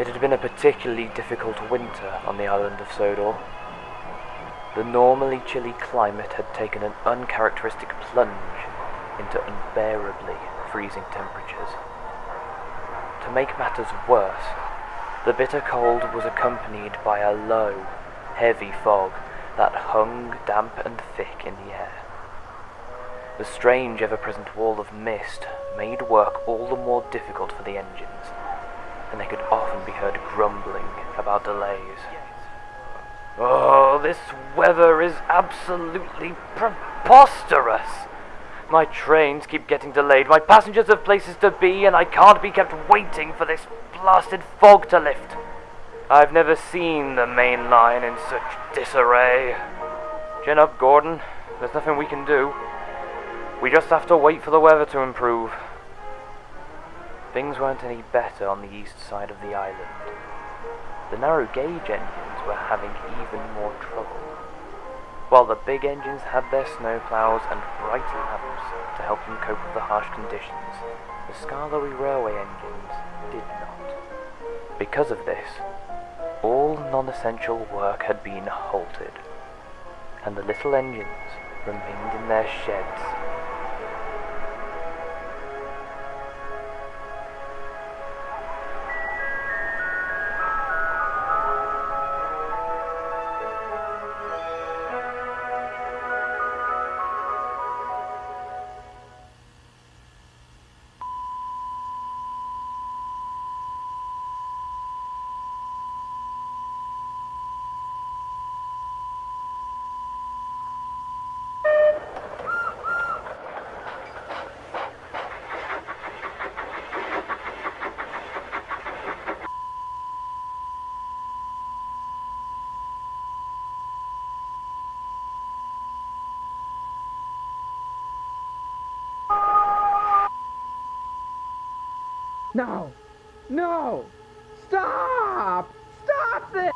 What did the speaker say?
It had been a particularly difficult winter on the island of Sodor. The normally chilly climate had taken an uncharacteristic plunge into unbearably freezing temperatures. To make matters worse, the bitter cold was accompanied by a low, heavy fog that hung damp and thick in the air. The strange ever-present wall of mist made work all the more difficult for the engines, and they could often be heard grumbling about delays. Oh, this weather is absolutely preposterous! My trains keep getting delayed, my passengers have places to be, and I can't be kept waiting for this blasted fog to lift. I've never seen the main line in such disarray. Chin up, Gordon. There's nothing we can do. We just have to wait for the weather to improve. Things weren't any better on the east side of the island. The narrow gauge engines were having even more trouble. While the big engines had their snowplows and bright lamps to help them cope with the harsh conditions, the Skarloey Railway engines did not. Because of this, all non-essential work had been halted, and the little engines remained in their sheds No! No! Stop! Stop this!